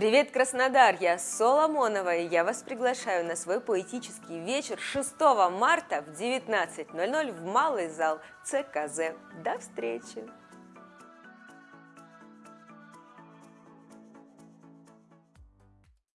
Привет, Краснодар! Я Соломонова, и я вас приглашаю на свой поэтический вечер 6 марта в 19.00 в малый зал ЦКЗ. До встречи!